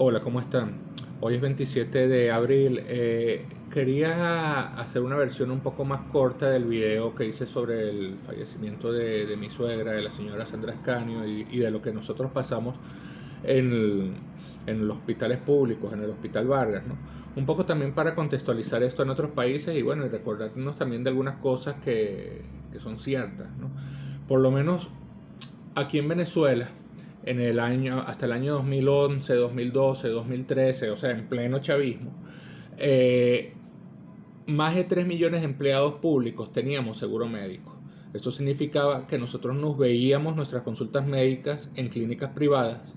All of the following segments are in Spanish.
Hola, ¿cómo están? Hoy es 27 de abril. Eh, quería hacer una versión un poco más corta del video que hice sobre el fallecimiento de, mi suegra, de la señora Sandra Escanio, y, de lo que nosotros pasamos en, los hospitales públicos, en el Hospital Vargas. ¿no? Un poco también para contextualizar esto en otros países y bueno, y recordarnos también de algunas cosas que, que son ciertas. ¿no? Por lo menos aquí en Venezuela, en el año, hasta el año 2011, 2012, 2013, o sea, en pleno chavismo, eh, más de 3 millones de empleados públicos teníamos seguro médico. Esto significaba que nosotros nos veíamos nuestras consultas médicas en clínicas privadas,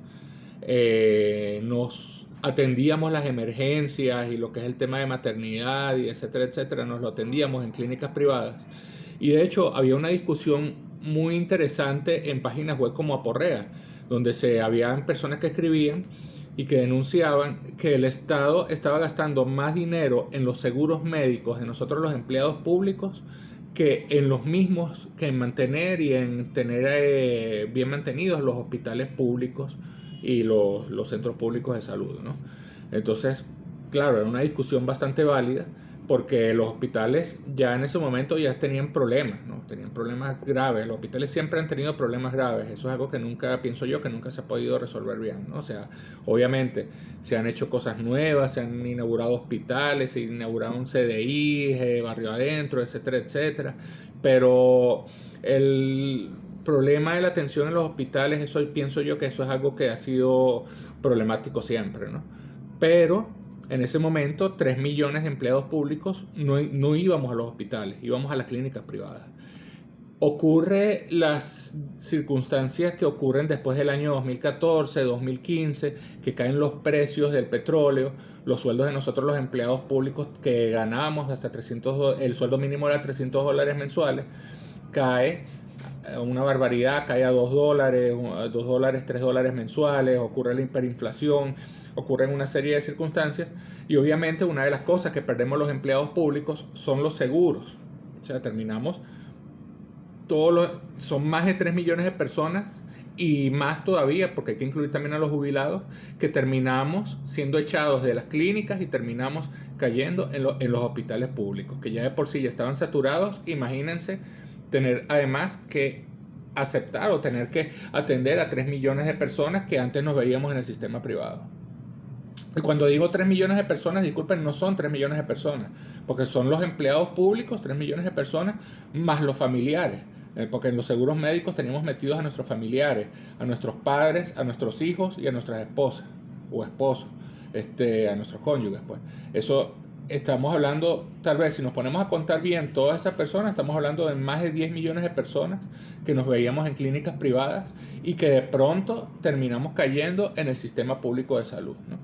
eh, nos atendíamos las emergencias y lo que es el tema de maternidad y etcétera, etcétera, nos lo atendíamos en clínicas privadas. Y de hecho había una discusión muy interesante en páginas web como Aporrea, donde se habían personas que escribían y que denunciaban que el Estado estaba gastando más dinero en los seguros médicos de nosotros los empleados públicos que en los mismos, que en mantener y en tener eh, bien mantenidos los hospitales públicos y los, los centros públicos de salud. ¿no? Entonces, claro, era una discusión bastante válida porque los hospitales ya en ese momento ya tenían problemas, ¿no? Tenían problemas graves. Los hospitales siempre han tenido problemas graves. Eso es algo que nunca, pienso yo, que nunca se ha podido resolver bien, ¿no? O sea, obviamente se han hecho cosas nuevas, se han inaugurado hospitales, se inaugurado un CDI, eh, barrio adentro, etcétera, etcétera. Pero el problema de la atención en los hospitales, eso pienso yo que eso es algo que ha sido problemático siempre, ¿no? Pero en ese momento 3 millones de empleados públicos no, no íbamos a los hospitales, íbamos a las clínicas privadas. Ocurre las circunstancias que ocurren después del año 2014, 2015, que caen los precios del petróleo, los sueldos de nosotros los empleados públicos que ganábamos hasta 300, el sueldo mínimo era 300 dólares mensuales, cae una barbaridad, cae a 2 dólares, 2 dólares, 3 dólares mensuales, ocurre la hiperinflación, ocurren una serie de circunstancias y obviamente una de las cosas que perdemos los empleados públicos son los seguros. O sea, terminamos, todos los, son más de 3 millones de personas y más todavía, porque hay que incluir también a los jubilados, que terminamos siendo echados de las clínicas y terminamos cayendo en, en los hospitales públicos, que ya de por sí ya estaban saturados. Imagínense tener además que aceptar o tener que atender a 3 millones de personas que antes nos veíamos en el sistema privado. Y cuando digo 3 millones de personas, disculpen, no son 3 millones de personas, porque son los empleados públicos, 3 millones de personas, más los familiares. Eh, porque en los seguros médicos tenemos metidos a nuestros familiares, a nuestros padres, a nuestros hijos y a nuestras esposas o esposos, este, a nuestros cónyuges. Pues. Eso estamos hablando, tal vez si nos ponemos a contar bien todas esas personas, estamos hablando de más de 10 millones de personas que nos veíamos en clínicas privadas y que de pronto terminamos cayendo en el sistema público de salud. ¿no?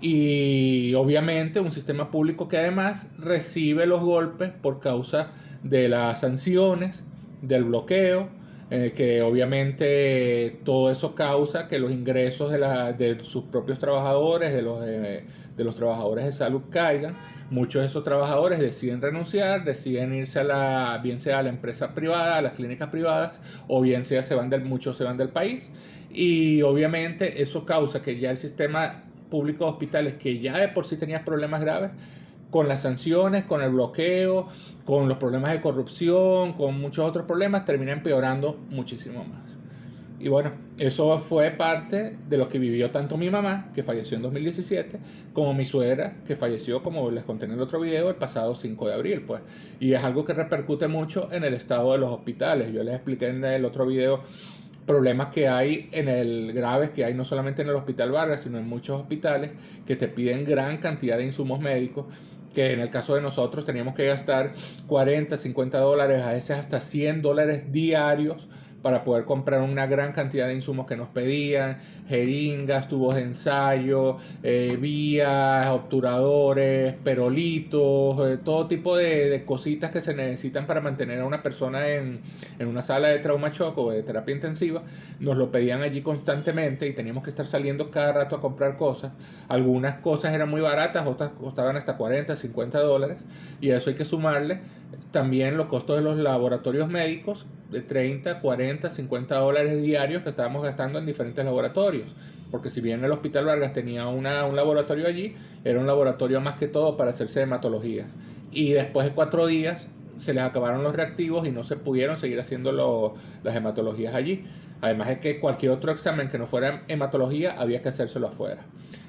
Y obviamente un sistema público que además recibe los golpes por causa de las sanciones, del bloqueo, que obviamente todo eso causa que los ingresos de, la, de sus propios trabajadores, de los, de los trabajadores de salud caigan. Muchos de esos trabajadores deciden renunciar, deciden irse a la, bien sea a la empresa privada, a las clínicas privadas, o bien sea se van del, muchos se van del país. Y obviamente eso causa que ya el sistema públicos hospitales que ya de por sí tenían problemas graves, con las sanciones, con el bloqueo, con los problemas de corrupción, con muchos otros problemas, termina empeorando muchísimo más. Y bueno, eso fue parte de lo que vivió tanto mi mamá, que falleció en 2017, como mi suegra, que falleció, como les conté en el otro video, el pasado 5 de abril. Pues. Y es algo que repercute mucho en el estado de los hospitales. Yo les expliqué en el otro video problemas que hay en el graves que hay no solamente en el Hospital Vargas, sino en muchos hospitales que te piden gran cantidad de insumos médicos que en el caso de nosotros teníamos que gastar 40, 50 dólares, a veces hasta 100 dólares diarios para poder comprar una gran cantidad de insumos que nos pedían, jeringas, tubos de ensayo, eh, vías, obturadores, perolitos, eh, todo tipo de, cositas que se necesitan para mantener a una persona en, en una sala de trauma shock o de terapia intensiva, nos lo pedían allí constantemente y teníamos que estar saliendo cada rato a comprar cosas. Algunas cosas eran muy baratas, otras costaban hasta 40, 50 dólares y a eso hay que sumarle también los costos de los laboratorios médicos de 30, 40, 50 dólares diarios que estábamos gastando en diferentes laboratorios. Porque si bien el Hospital Vargas tenía una, un laboratorio allí, era un laboratorio más que todo para hacerse hematologías. Y después de cuatro días se les acabaron los reactivos y no se pudieron seguir haciendo las hematologías allí. Además es que cualquier otro examen que no fuera hematología había que hacérselo afuera.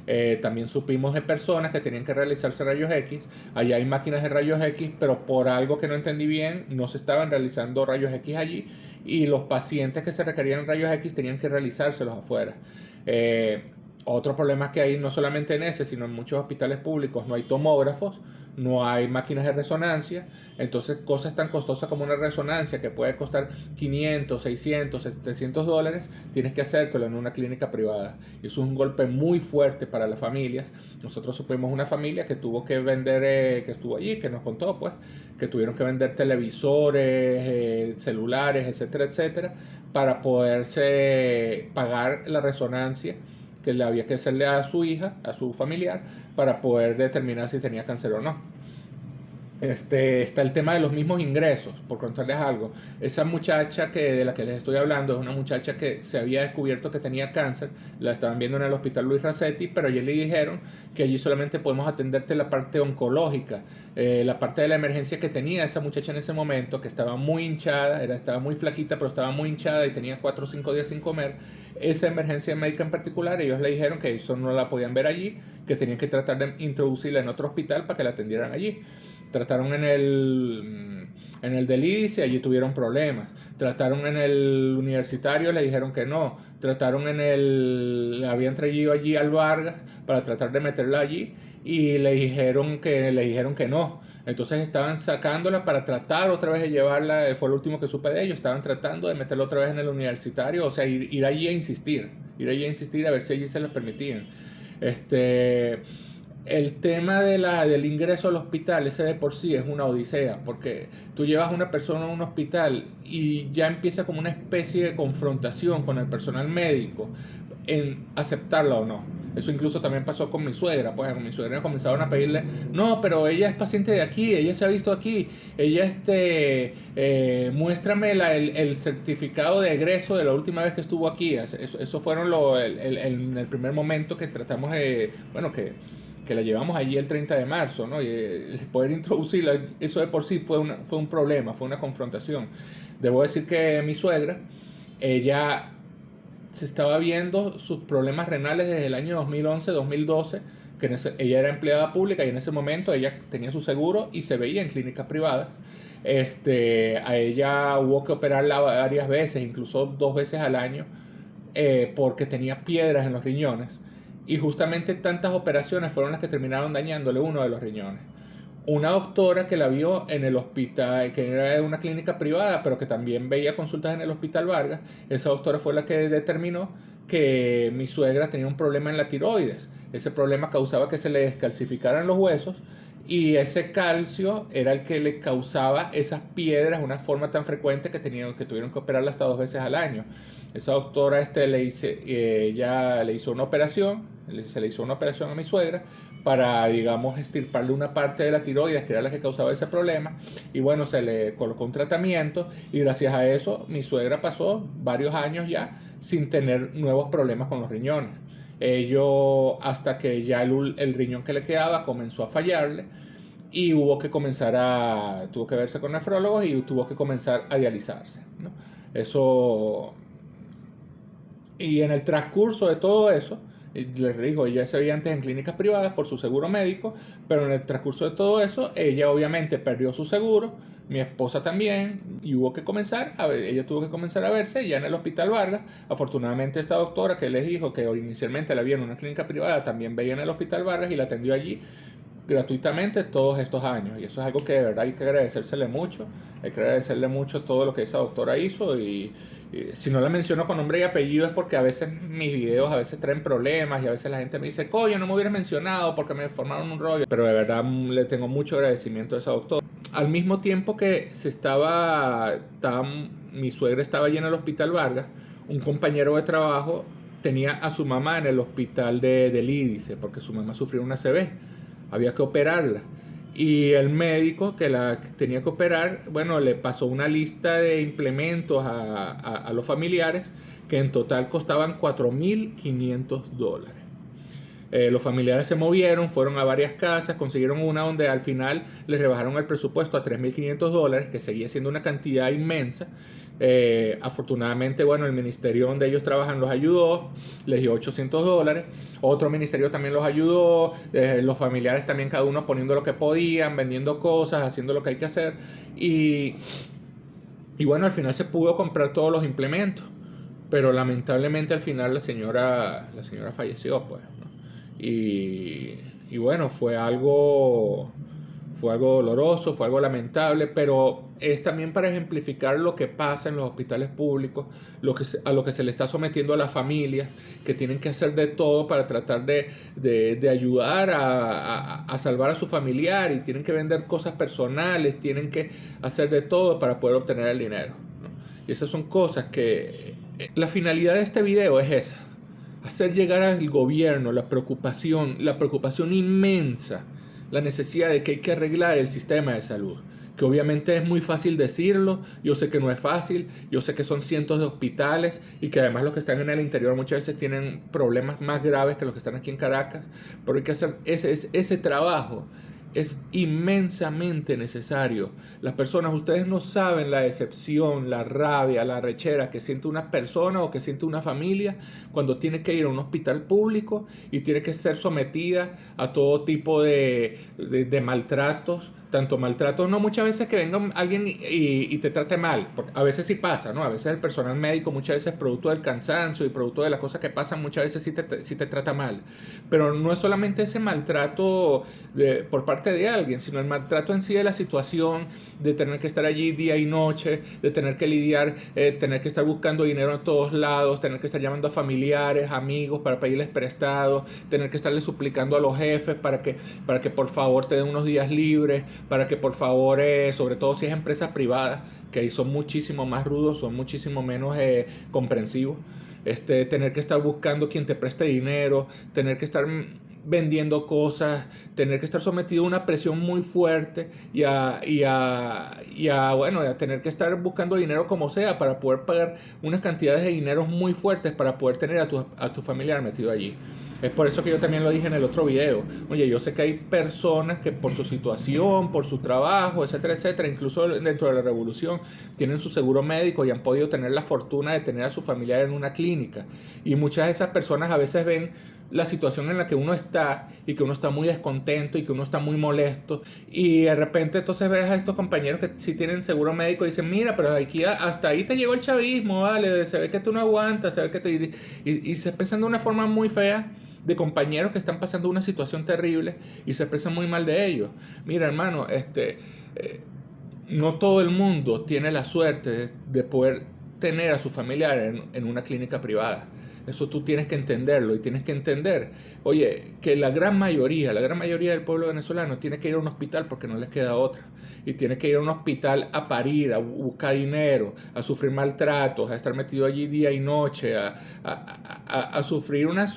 Eh, también supimos de personas que tenían que realizarse rayos X. Allá hay máquinas de rayos X, pero por algo que no entendí bien, no se estaban realizando rayos X allí y los pacientes que se requerían rayos X tenían que realizárselos afuera. Eh, otro problema es que hay no solamente en ese, sino en muchos hospitales públicos no hay tomógrafos, no hay máquinas de resonancia, entonces cosas tan costosas como una resonancia que puede costar 500, 600, 700 dólares, tienes que hacértelo en una clínica privada. Y eso es un golpe muy fuerte para las familias. Nosotros supimos una familia que tuvo que vender, eh, que estuvo allí, que nos contó pues, que tuvieron que vender televisores, eh, celulares, etcétera, etcétera, para poderse pagar la resonancia que le había que hacerle a su hija, a su familiar, para poder determinar si tenía cáncer o no. Este, está el tema de los mismos ingresos, por contarles algo. Esa muchacha que, de la que les estoy hablando es una muchacha que se había descubierto que tenía cáncer, la estaban viendo en el hospital Luis Racetti, pero allí le dijeron que allí solamente podemos atenderte la parte oncológica, eh, la parte de la emergencia que tenía esa muchacha en ese momento, que estaba muy hinchada, era, estaba muy flaquita, pero estaba muy hinchada y tenía 4 o 5 días sin comer. Esa emergencia médica en particular, ellos le dijeron que eso no la podían ver allí, que tenían que tratar de introducirla en otro hospital para que la atendieran allí. Trataron en el, en el del y allí tuvieron problemas. Trataron en el universitario, le dijeron que no. Trataron en el, habían traído allí al Vargas para tratar de meterla allí y le dijeron que, le dijeron que no. Entonces estaban sacándola para tratar otra vez de llevarla, fue lo último que supe de ellos, estaban tratando de meterla otra vez en el universitario, o sea, ir, ir allí a insistir, ir allí a insistir a ver si allí se les permitían. Este, el tema de la, del ingreso al hospital, ese de por sí es una odisea, porque tú llevas a una persona a un hospital y ya empieza como una especie de confrontación con el personal médico en aceptarla o no. Eso incluso también pasó con mi suegra, pues con mi suegra comenzaron a pedirle, no, pero ella es paciente de aquí, ella se ha visto aquí, ella este, eh, muéstrame el, certificado de egreso de la última vez que estuvo aquí. Eso, eso fueron lo, el, el, el primer momento que tratamos de, bueno, que que la llevamos allí el 30 de marzo, ¿no? Y eh, poder introducirla, eso de por sí fue, una, fue un problema, fue una confrontación. Debo decir que mi suegra, ella se estaba viendo sus problemas renales desde el año 2011-2012, que ella era empleada pública y en ese momento ella tenía su seguro y se veía en clínicas privadas. Este, a ella hubo que operarla varias veces, incluso dos veces al año, eh, porque tenía piedras en los riñones y justamente tantas operaciones fueron las que terminaron dañándole uno de los riñones. Una doctora que la vio en el hospital, que era de una clínica privada, pero que también veía consultas en el hospital Vargas, esa doctora fue la que determinó que mi suegra tenía un problema en la tiroides. Ese problema causaba que se le descalcificaran los huesos y ese calcio era el que le causaba esas piedras una forma tan frecuente que, tenían, que tuvieron que operarla hasta dos veces al año. Esa doctora este, le, hice, eh, ya le hizo una operación, se le hizo una operación a mi suegra para, digamos, estirparle una parte de la tiroides, que era la que causaba ese problema. Y bueno, se le colocó un tratamiento y gracias a eso mi suegra pasó varios años ya sin tener nuevos problemas con los riñones. Ello hasta que ya el, el riñón que le quedaba comenzó a fallarle y hubo que comenzar a, tuvo que verse con nefrólogos y tuvo que comenzar a dializarse. ¿no? Eso, y en el transcurso de todo eso, les digo, ella se veía antes en clínicas privadas por su seguro médico, pero en el transcurso de todo eso, ella obviamente perdió su seguro, mi esposa también, y hubo que comenzar, a ver, ella tuvo que comenzar a verse ya en el Hospital Vargas. Afortunadamente esta doctora que les dijo que inicialmente la vio en una clínica privada, también veía en el Hospital Vargas y la atendió allí gratuitamente todos estos años. Y eso es algo que de verdad hay que agradecérsele mucho, hay que agradecerle mucho todo lo que esa doctora hizo y si no la menciono con nombre y apellido es porque a veces mis videos a veces traen problemas y a veces la gente me dice, coño, no me hubieras mencionado porque me formaron un rollo. Pero de verdad le tengo mucho agradecimiento a esa doctora. Al mismo tiempo que se estaba, mi suegra estaba allí en el hospital Vargas, un compañero de trabajo tenía a su mamá en el hospital de, del Lídice porque su mamá sufrió una CB. Había que operarla. y el médico que la tenía que operar, bueno, le pasó una lista de implementos a, los familiares que en total costaban 4.500 dólares. Eh, los familiares se movieron, fueron a varias casas, consiguieron una donde al final les rebajaron el presupuesto a 3.500 dólares, que seguía siendo una cantidad inmensa. Eh, afortunadamente, bueno, el ministerio donde ellos trabajan los ayudó, les dio 800 dólares. Otro ministerio también los ayudó, eh, los familiares también cada uno poniendo lo que podían, vendiendo cosas, haciendo lo que hay que hacer. Y, y bueno, al final se pudo comprar todos los implementos. Pero lamentablemente al final la señora, la señora falleció, pues. Y, y bueno, fue algo fue algo doloroso, fue algo lamentable, pero es también para ejemplificar lo que pasa en los hospitales públicos, lo que a lo que se le está sometiendo a las familias, que tienen que hacer de todo para tratar de, de, ayudar a, a, salvar a su familiar y tienen que vender cosas personales, tienen que hacer de todo para poder obtener el dinero. Y esas son cosas que... Eh, la finalidad de este video es esa, hacer llegar al gobierno la preocupación, la preocupación inmensa la necesidad de que hay que arreglar el sistema de salud. Que obviamente es muy fácil decirlo, yo sé que no es fácil, yo sé que son cientos de hospitales y que además los que están en el interior muchas veces tienen problemas más graves que los que están aquí en Caracas, pero hay que hacer ese, ese trabajo es inmensamente necesario. Las personas, ustedes no saben la decepción, la rabia, la rechera que siente una persona o que siente una familia cuando tiene que ir a un hospital público y tiene que ser sometida a todo tipo de, de maltratos, tanto maltrato, no muchas veces que venga alguien y, te trate mal, porque a veces sí pasa, ¿no? A veces el personal médico muchas veces producto del cansancio y producto de las cosas que pasan, muchas veces sí te, te trata mal. Pero no es solamente ese maltrato por parte de alguien, sino el maltrato en sí de la situación, de tener que estar allí día y noche, de tener que lidiar, eh, tener que estar buscando dinero en todos lados, tener que estar llamando a familiares, amigos para pedirles prestados, tener que estarle suplicando a los jefes para que, para que por favor te den unos días libres, para que por favor, eh, sobre todo si es empresas privadas, que ahí son muchísimo más rudos, son muchísimo menos eh, comprensivos, este, tener que estar buscando quien te preste dinero, tener que estar vendiendo cosas, tener que estar sometido a una presión muy fuerte y a, y a, bueno, a tener que estar buscando dinero como sea para poder pagar unas cantidades de dinero muy fuertes para poder tener a tu, a tu familiar metido allí. Es por eso que yo también lo dije en el otro video. Oye, yo sé que hay personas que por su situación, por su trabajo, etcétera, etcétera, incluso dentro de la revolución, tienen su seguro médico y han podido tener la fortuna de tener a su familiar en una clínica. Y muchas de esas personas a veces ven la situación en la que uno está y que uno está muy descontento y que uno está muy molesto y de repente entonces ves a estos compañeros que sí tienen seguro médico y dicen mira pero aquí hasta ahí te llegó el chavismo vale se ve que tú no aguantas se ve que te y, y se expresan de una forma muy fea de compañeros que están pasando una situación terrible y se expresan muy mal de ellos. Mira, hermano, este, eh, no todo el mundo tiene la suerte de, poder tener a su familiar en, en una clínica privada. Eso tú tienes que entenderlo y tienes que entender, oye, que la gran mayoría, la gran mayoría del pueblo venezolano tiene que ir a un hospital porque no les queda otra. Y tiene que ir a un hospital a parir, a buscar dinero, a sufrir maltratos, a estar metido allí día y noche, a, a, a sufrir unas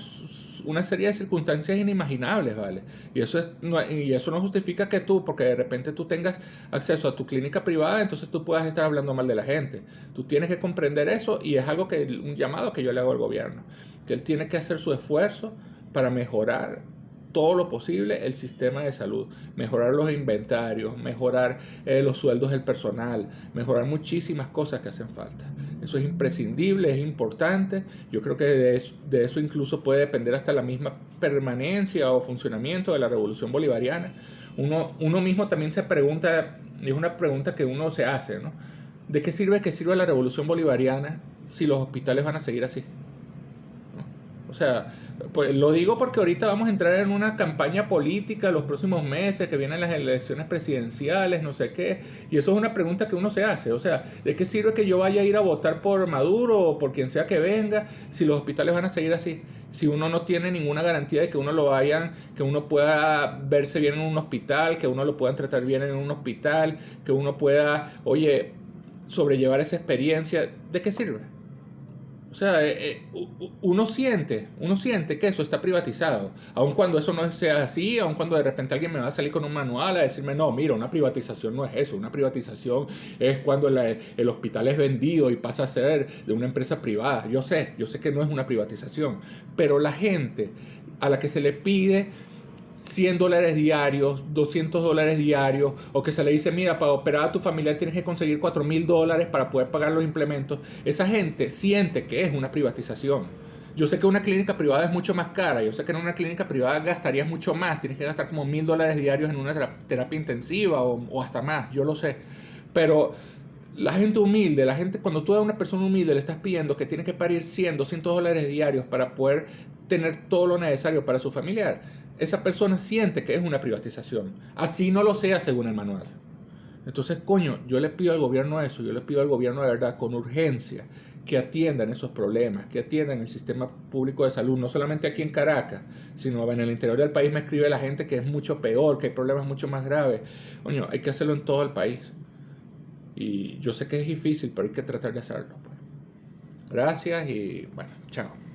una serie de circunstancias inimaginables, ¿vale? Y eso, es, y eso no justifica que tú, porque de repente tú tengas acceso a tu clínica privada, entonces tú puedas estar hablando mal de la gente. Tú tienes que comprender eso y es algo que, un llamado que yo le hago al gobierno, que él tiene que hacer su esfuerzo para mejorar todo lo posible el sistema de salud, mejorar los inventarios, mejorar eh, los sueldos del personal, mejorar muchísimas cosas que hacen falta. Eso es imprescindible, es importante. Yo creo que de eso, incluso puede depender hasta la misma permanencia o funcionamiento de la revolución bolivariana. Uno, uno mismo también se pregunta, es una pregunta que uno se hace. ¿De qué sirve que sirva la revolución bolivariana si los hospitales van a seguir así? O sea, pues lo digo porque ahorita vamos a entrar en una campaña política los próximos meses, que vienen las elecciones presidenciales, no sé qué, y eso es una pregunta que uno se hace, o sea, ¿de qué sirve que yo vaya a ir a votar por Maduro o por quien sea que venga si los hospitales van a seguir así? Si uno no tiene ninguna garantía de que uno lo vayan, que uno pueda verse bien en un hospital, que uno lo puedan tratar bien en un hospital, que uno pueda, oye, sobrellevar esa experiencia, ¿de qué sirve? O sea, eh, eh, uno siente, uno siente que eso está privatizado. Aun cuando eso no sea así, aun cuando de repente alguien me va a salir con un manual a decirme, no, mira, una privatización no es eso. Una privatización es cuando el hospital es vendido y pasa a ser de una empresa privada. Yo sé, yo sé que no es una privatización. Pero la gente a la que se le pide 100 dólares diarios, 200 dólares diarios, o que se le dice, mira, para operar a tu familiar tienes que conseguir 4 mil dólares para poder pagar los implementos, esa gente siente que es una privatización. Yo sé que una clínica privada es mucho más cara, yo sé que en una clínica privada gastarías mucho más, tienes que gastar como mil dólares diarios en una terapia intensiva o, hasta más, yo lo sé, pero la gente humilde, la gente, cuando tú a una persona humilde le estás pidiendo que tiene que parir 100, 200 dólares diarios para poder tener todo lo necesario para su familiar, esa persona siente que es una privatización. Así no lo sea según el manual. Entonces, coño, yo le pido al gobierno eso, yo le pido al gobierno de verdad con urgencia que atiendan esos problemas, que atiendan el sistema público de salud, no solamente aquí en Caracas, sino en el interior del país me escribe la gente que es mucho peor, que hay problemas mucho más graves. Coño, hay que hacerlo en todo el país. Y yo sé que es difícil, pero hay que tratar de hacerlo. Pues. Gracias y bueno, chao.